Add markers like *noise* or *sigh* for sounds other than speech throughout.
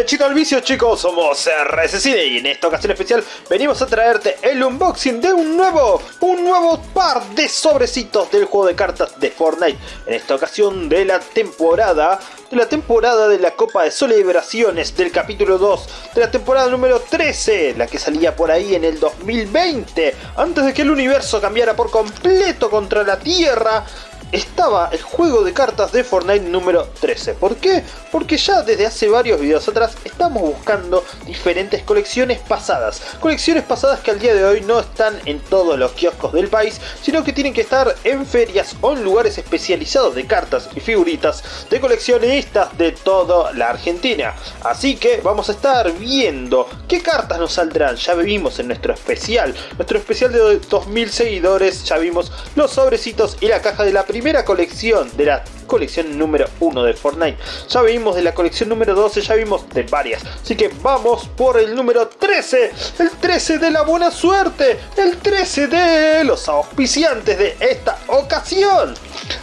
Derechito al vicio chicos, somos RSCine y en esta ocasión especial venimos a traerte el unboxing de un nuevo, un nuevo par de sobrecitos del juego de cartas de Fortnite. En esta ocasión de la temporada, de la temporada de la Copa de Celebraciones del capítulo 2, de la temporada número 13, la que salía por ahí en el 2020, antes de que el universo cambiara por completo contra la Tierra estaba el juego de cartas de Fortnite número 13. ¿Por qué? Porque ya desde hace varios videos atrás estamos buscando diferentes colecciones pasadas. Colecciones pasadas que al día de hoy no están en todos los kioscos del país, sino que tienen que estar en ferias o en lugares especializados de cartas y figuritas de coleccionistas de toda la Argentina. Así que vamos a estar viendo qué cartas nos saldrán. Ya vimos en nuestro especial, nuestro especial de 2000 seguidores, ya vimos los sobrecitos y la caja de la primera primera colección de la colección número 1 de Fortnite. Ya vimos de la colección número 12, ya vimos de varias. Así que vamos por el número 13. El 13 de la buena suerte. El 13 de los auspiciantes de esta ocasión.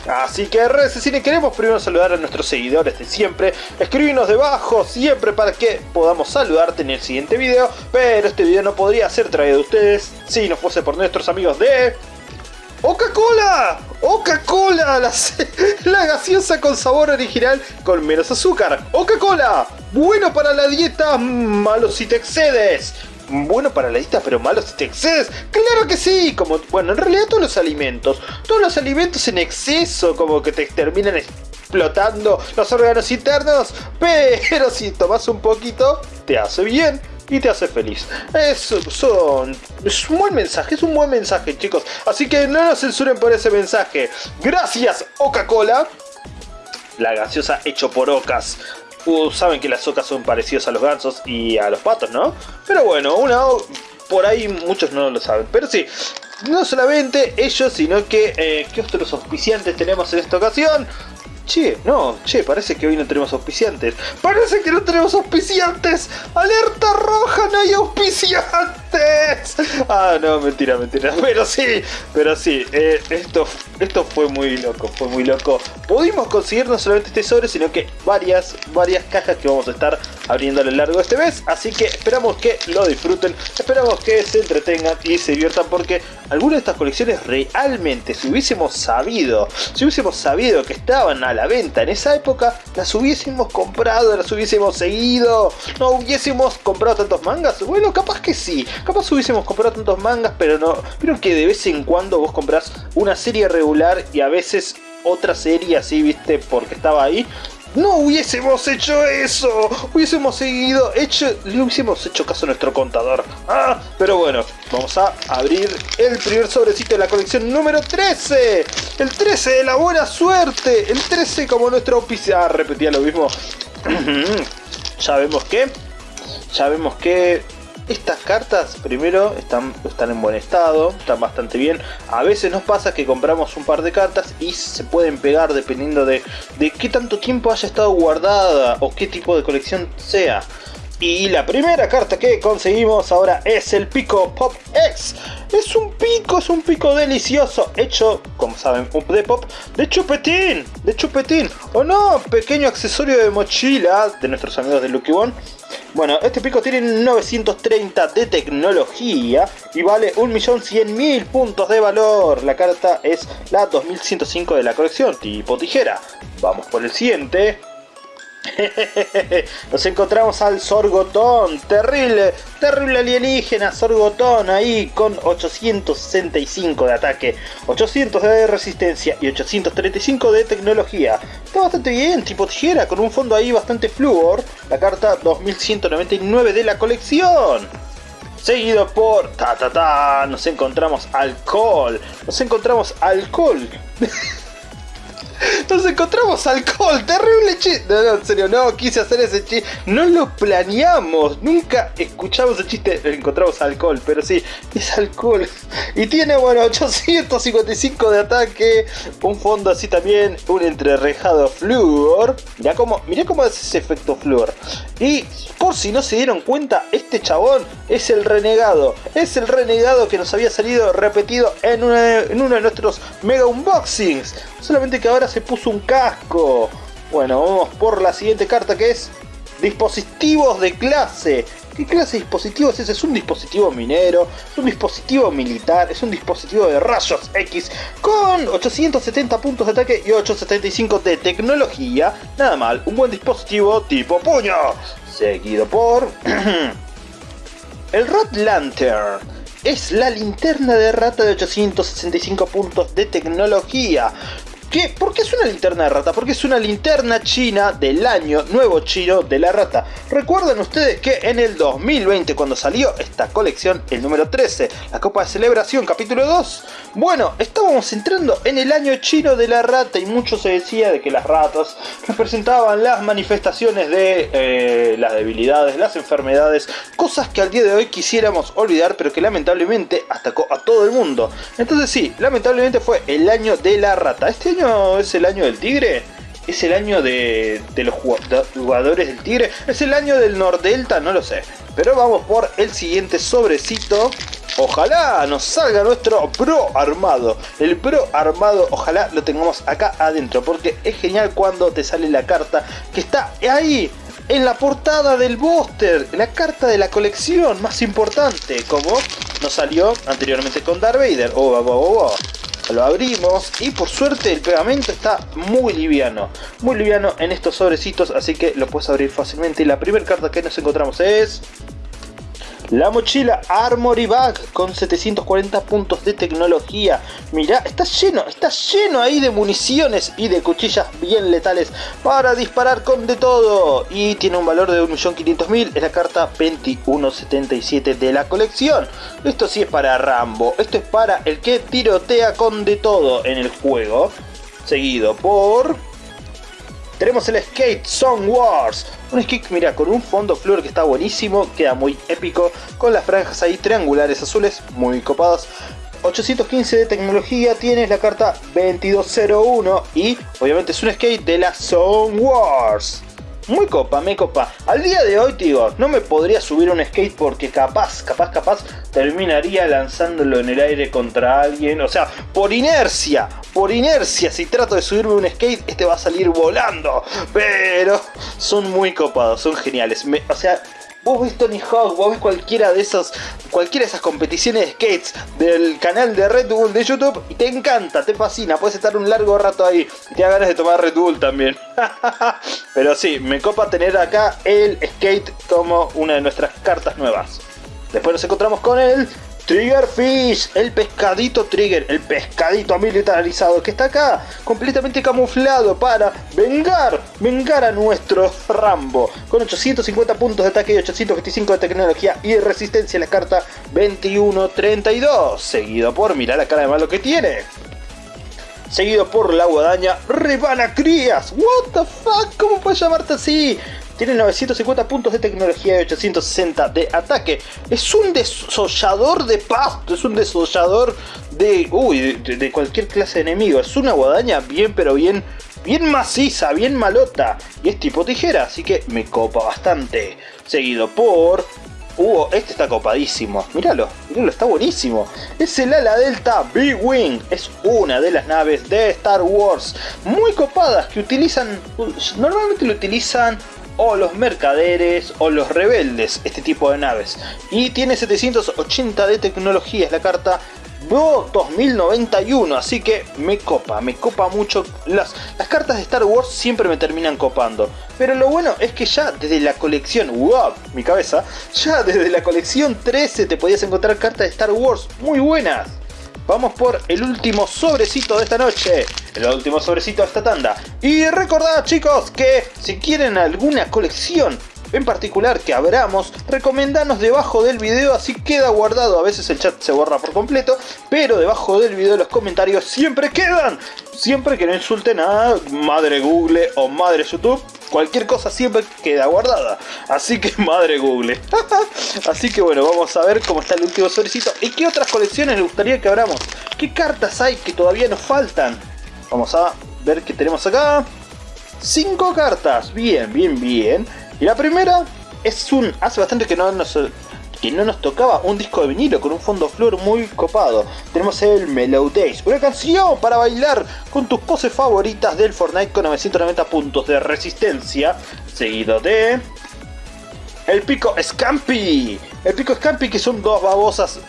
Así que RSCine queremos primero saludar a nuestros seguidores de siempre. Escribinos debajo siempre para que podamos saludarte en el siguiente video. Pero este video no podría ser traído de ustedes si no fuese por nuestros amigos de... ¡Coca-Cola! ¡Coca-Cola! *laughs* La, gaseosa con sabor original con menos azúcar. ¡Coca-Cola! Bueno para la dieta, malo si te excedes. Bueno para la dieta, pero malo si te excedes. ¡Claro que sí! Como, bueno, en realidad todos los alimentos. Todos los alimentos en exceso como que te terminan explotando los órganos internos. *laughs* Pero si tomas un poquito, te hace bien y te hace feliz. Es, son, un buen mensaje, es un buen mensaje chicos. Así que no nos censuren por ese mensaje. Gracias Coca-Cola. La gaseosa hecho por ocas. Uh, saben que las ocas son parecidas a los gansos y a los patos, ¿no? Pero bueno, una por ahí muchos no lo saben. Pero sí, no solamente ellos, sino que eh, ¿qué otros auspiciantes tenemos en esta ocasión? Che, no, che, parece que hoy no tenemos auspiciantes. ¡Parece que no tenemos auspiciantes! ¡Alerta roja, no hay auspiciantes! Ah, no, mentira, mentira. *laughs* Pero sí, pero sí, eh, esto, esto fue muy loco, fue muy loco. Pudimos conseguir no solamente este sobre, sino que varias, varias cajas que vamos a estar abriendo a lo largo de este mes. Así que esperamos que lo disfruten, esperamos que se entretengan y se diviertan porque algunas de estas colecciones realmente, si hubiésemos sabido, si hubiésemos sabido que estaban a la venta en esa época, las hubiésemos comprado, las hubiésemos seguido, no hubiésemos comprado tantos mangas. Bueno, capaz que sí, capaz hubiésemos comprado tantos mangas, pero no, pero que de vez en cuando vos compras una serie regular y a veces otra serie así, viste, porque estaba ahí, no hubiésemos hecho eso, hubiésemos seguido, hecho, le hubiésemos hecho caso a nuestro contador. Ah, pero bueno, vamos a abrir el primer sobrecito de la colección número 13. El 13 de la buena suerte, el 13 como nuestro oficial. Ah, repetía lo mismo. *clears throat* ya vemos que, ya vemos que estas cartas, primero, están, están en buen estado, están bastante bien. A veces nos pasa que compramos un par de cartas y se pueden pegar dependiendo de, de qué tanto tiempo haya estado guardada o qué tipo de colección sea. Y la primera carta que conseguimos ahora es el Pico Pop X. Es un pico, es un pico delicioso, hecho, como saben, de pop, de chupetín, de chupetín. O no, pequeño accesorio de mochila de nuestros amigos de Lucky One. Bueno, este pico tiene 930 de tecnología y vale 1.100.000 puntos de valor. La carta es la 2105 de la colección, tipo tijera. Vamos por el siguiente. *laughs* Nos encontramos al Sorgotón, terrible, terrible alienígena Sorgotón ahí con 865 de ataque, 800 de resistencia y 835 de tecnología. Está bastante bien, tipo tijera, con un fondo ahí bastante fluor, la carta 2199 de la colección. Seguido por ta ta ta, nos encontramos alcohol, nos encontramos alcohol. *laughs* Nos encontramos alcohol, terrible chiste. No, en serio, no quise hacer ese chiste. No lo planeamos. Nunca escuchamos el chiste. Encontramos alcohol, pero sí, es alcohol. Y tiene, bueno, 855 de ataque. Un fondo así también. Un entrerrejado flúor. Mirá cómo, mirá cómo hace ese efecto flúor. Y por si no se dieron cuenta, este chabón es el renegado. Es el renegado que nos había salido repetido en uno de nuestros mega unboxings. Solamente que ahora se puso un casco. Bueno, vamos por la siguiente carta que es dispositivos de clase. ¿Qué clase de dispositivo es ese? Es un dispositivo minero, es un dispositivo militar, es un dispositivo de rayos X con 870 puntos de ataque y 875 de tecnología. Nada mal, un buen dispositivo tipo puño. Seguido por... *clears throat* el Rat Lantern. Es la linterna de rata de 865 puntos de tecnología. ¿Qué? ¿Por qué es una linterna de rata? Porque es una linterna china del año nuevo chino de la rata. Recuerden ustedes que en el 2020 cuando salió esta colección, el número 13, la Copa de Celebración capítulo 2, bueno, estábamos entrando en el año chino de la rata y mucho se decía de que las ratas representaban las manifestaciones de eh, las debilidades, las enfermedades, cosas que al día de hoy quisiéramos olvidar pero que lamentablemente atacó a todo el mundo. Entonces sí, lamentablemente fue el año de la rata. Este es el año del tigre? ¿Es el año de, los jugadores del tigre? ¿Es el año del Nordelta? No lo sé. Pero vamos por el siguiente sobrecito. Ojalá nos salga nuestro Pro Armado. El Pro Armado, ojalá lo tengamos acá adentro. Porque es genial cuando te sale la carta que está ahí. En la portada del booster, la carta de la colección más importante, como nos salió anteriormente con Darth Vader. Oh, oh, oh, oh lo abrimos y por suerte el pegamento está muy liviano, muy liviano en estos sobrecitos, así que lo puedes abrir fácilmente. Y la primera carta que nos encontramos es... La mochila Armory Bag con 740 puntos de tecnología. Mirá, está lleno, está lleno ahí de municiones y de cuchillas bien letales para disparar con de todo. Y tiene un valor de 1.500.000, es la carta 2177 de la colección. Esto sí es para Rambo, esto es para el que tirotea con de todo en el juego. Seguido por tenemos el Skate Song Wars. Un skate, mira, con un fondo flor que está buenísimo, queda muy épico, con las franjas ahí triangulares azules, muy copadas. 815 de tecnología, tienes la carta 2201 y obviamente es un skate de la Song Wars. Muy copa, me copa. Al día de hoy, digo, no me podría subir un skate porque capaz, capaz, capaz, terminaría lanzándolo en el aire contra alguien. O sea, por inercia, por inercia, si trato de subirme un skate, este va a salir volando. Pero son muy copados, son geniales. o sea, vos ves Tony Hawk, vos ves cualquiera de esos, cualquiera de esas competiciones de skates del canal de Red Bull de YouTube y te encanta, te fascina, puedes estar un largo rato ahí y te da ganas de tomar Red Bull también. *laughs* Pero sí, me copa tener acá el skate como una de nuestras cartas nuevas. Después nos encontramos con el Triggerfish, el pescadito Trigger, el pescadito militarizado que está acá, completamente camuflado para vengar, vengar a nuestro Rambo. Con 850 puntos de ataque y 825 de tecnología y resistencia en la carta 2132. Seguido por, mirar la cara de malo que tiene. Seguido por la guadaña Rebana Crías. What the fuck, ¿cómo puedes llamarte así? Tiene 950 puntos de tecnología y 860 de ataque. Es un desollador de pasto, es un desollador de, uy, de, cualquier clase de enemigo. Es una guadaña bien, pero bien, bien maciza, bien malota. Y es tipo tijera, así que me copa bastante. Seguido por Uh, este está copadísimo. Míralo, míralo, está buenísimo. Es el ala delta B-Wing. Es una de las naves de Star Wars. Muy copadas que utilizan... Normalmente lo utilizan o los mercaderes o los rebeldes, este tipo de naves. Y tiene 780 de tecnología, es la carta Bo 2091, así que me copa, me copa mucho. Las, las cartas de Star Wars siempre me terminan copando. Pero lo bueno es que ya desde la colección, wow, mi cabeza, ya desde la colección 13 te podías encontrar cartas de Star Wars muy buenas. Vamos por el último sobrecito de esta noche. El último sobrecito de esta tanda. Y recordad chicos que si quieren alguna colección en particular que abramos, recomendanos debajo del video, así queda guardado. A veces el chat se borra por completo, pero debajo del video los comentarios siempre quedan. Siempre que no insulten a madre Google o madre YouTube, cualquier cosa siempre queda guardada. Así que *laughs* madre Google. *laughs* Así que bueno, vamos a ver cómo está el último sobrecito. ¿Y qué otras colecciones les gustaría que abramos? ¿Qué cartas hay que todavía nos faltan? Vamos a ver qué tenemos acá. Cinco cartas. Bien, bien, bien. Y la primera es un... Hace bastante que no nos, que no nos tocaba un disco de vinilo con un fondo flor muy copado. Tenemos el Mellow Days, una canción para bailar con tus poses favoritas del Fortnite con 990 puntos de resistencia. Seguido de el pico Scampi. El pico Scampi que son dos babosas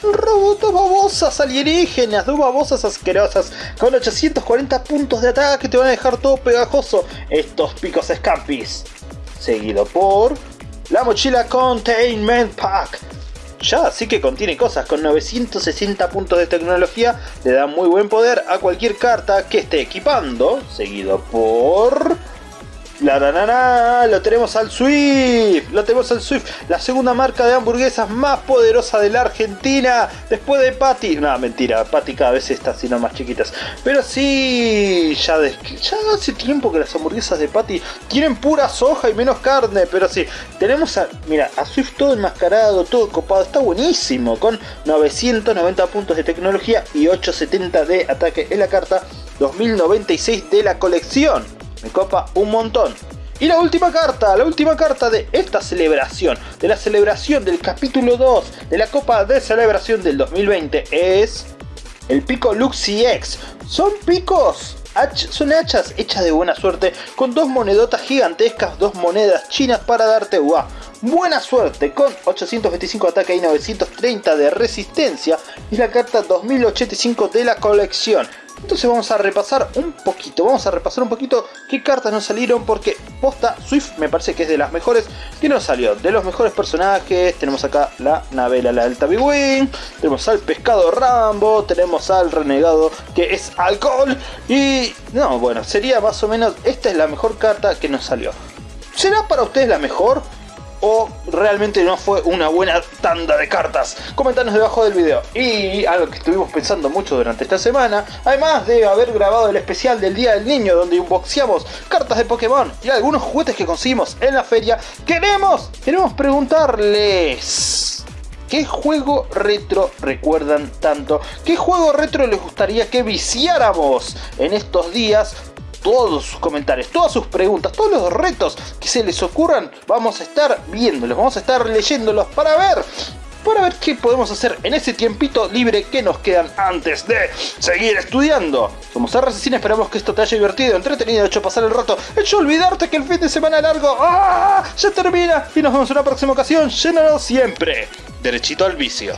son robots, babosas alienígenas, dos babosas asquerosas con 840 puntos de ataque que te van a dejar todo pegajoso. Estos picos Scampis. Seguido por la mochila Containment Pack. Ya sí que contiene cosas, con 960 puntos de tecnología le da muy buen poder a cualquier carta que esté equipando. Seguido por la nanana, lo tenemos al Swift, lo tenemos al Swift, la segunda marca de hamburguesas más poderosa de la Argentina, después de Patty. No, mentira, Patty cada vez está haciendo más chiquitas. Pero sí, ya, ya hace tiempo que las hamburguesas de Patty tienen pura soja y menos carne, pero sí, tenemos a, mira, a Swift todo enmascarado, todo copado, está buenísimo, con 990 puntos de tecnología y 870 de ataque en la carta 2096 de la colección me copa un montón. Y la última carta, la última carta de esta celebración, de la celebración del capítulo 2 de la Copa de Celebración del 2020 es el pico Luxi X. Son picos, son hachas hechas de buena suerte con dos monedotas gigantescas, dos monedas chinas para darte buena suerte con 825 ataque y 930 de resistencia. Es la carta 2085 de la colección. Entonces vamos a repasar un poquito, vamos a repasar un poquito qué cartas nos salieron porque posta Swift me parece que es de las mejores que nos salió. De los mejores personajes tenemos acá la Navela, la Delta Wing, tenemos al Pescado Rambo, tenemos al Renegado que es Alcohol y no, bueno, sería más o menos, esta es la mejor carta que nos salió. ¿Será para ustedes la mejor? Realmente no fue una buena tanda de cartas. Comentanos debajo del video. Y algo que estuvimos pensando mucho durante esta semana, además de haber grabado el especial del Día del Niño donde unboxeamos cartas de Pokémon y algunos juguetes que conseguimos en la feria, queremos, queremos preguntarles... ¿Qué juego retro recuerdan tanto? ¿Qué juego retro les gustaría que viciáramos en estos días todos sus comentarios, todas sus preguntas, todos los retos que se les ocurran, vamos a estar viéndolos, vamos a estar leyéndolos para ver para ver qué podemos hacer en ese tiempito libre que nos quedan antes de seguir estudiando. Somos RCCine, esperamos que esto te haya divertido, entretenido, hecho pasar el rato, hecho olvidarte que el fin de semana largo ¡ah! ya termina y nos vemos en una próxima ocasión, llénanos siempre, derechito al vicio.